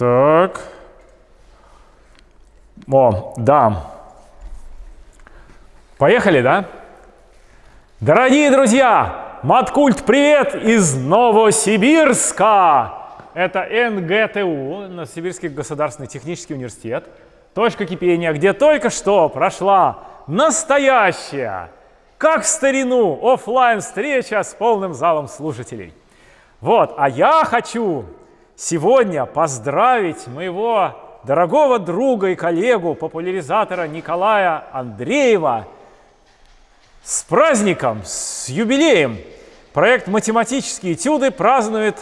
Так. О, да. Поехали, да? Дорогие друзья, Маткульт, привет из Новосибирска! Это НГТУ, Новосибирский государственный технический университет. Точка кипения, где только что прошла настоящая, как в старину, офлайн встреча с полным залом слушателей. Вот, а я хочу сегодня поздравить моего дорогого друга и коллегу, популяризатора Николая Андреева с праздником, с юбилеем. Проект «Математические этюды» празднует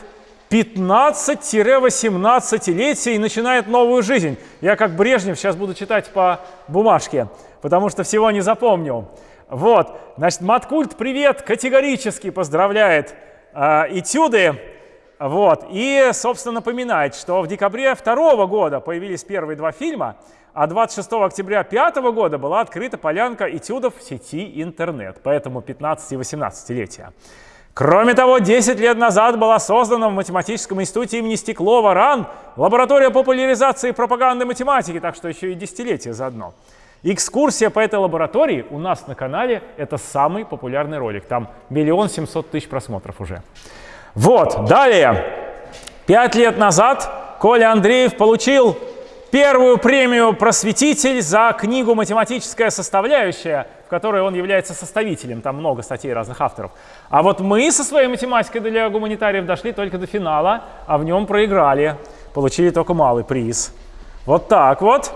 15-18-летие и начинает новую жизнь. Я как Брежнев сейчас буду читать по бумажке, потому что всего не запомню. Вот, значит, Маткульт, привет, категорически поздравляет э, этюды. Вот, и, собственно, напоминает, что в декабре второго года появились первые два фильма, а 26 октября 2005 года была открыта полянка этюдов в сети интернет, поэтому 15 и 18-летия. Кроме того, 10 лет назад была создана в Математическом институте имени Стеклова РАН лаборатория популяризации пропаганды математики, так что еще и десятилетие заодно. Экскурсия по этой лаборатории у нас на канале – это самый популярный ролик. Там миллион семьсот тысяч просмотров уже. Вот, далее. Пять лет назад Коля Андреев получил первую премию «Просветитель» за книгу «Математическая составляющая», в которой он является составителем. Там много статей разных авторов. А вот мы со своей математикой для гуманитариев дошли только до финала, а в нем проиграли. Получили только малый приз. Вот так вот.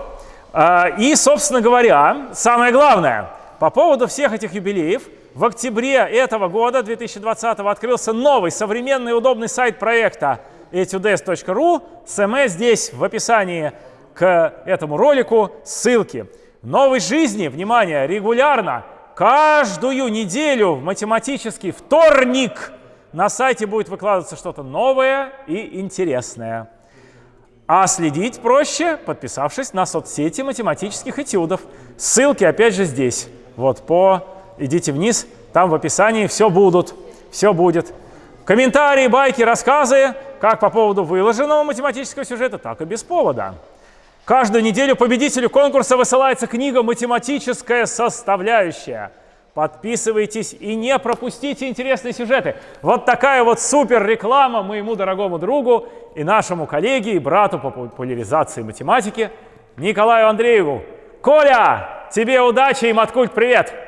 А, и, собственно говоря, самое главное, по поводу всех этих юбилеев, в октябре этого года, 2020, открылся новый современный удобный сайт проекта etudes.ru. СМС здесь в описании к этому ролику ссылки. Новой жизни, внимание, регулярно, каждую неделю в математический вторник на сайте будет выкладываться что-то новое и интересное. А следить проще, подписавшись на соцсети математических этюдов. Ссылки опять же здесь. Вот по... Идите вниз, там в описании все будут, все будет. Комментарии, байки, рассказы, как по поводу выложенного математического сюжета, так и без повода. Каждую неделю победителю конкурса высылается книга «Математическая составляющая». Подписывайтесь и не пропустите интересные сюжеты. Вот такая вот супер реклама моему дорогому другу и нашему коллеге и брату по популяризации математики Николаю Андрееву. Коля, тебе удачи и Маткульт привет!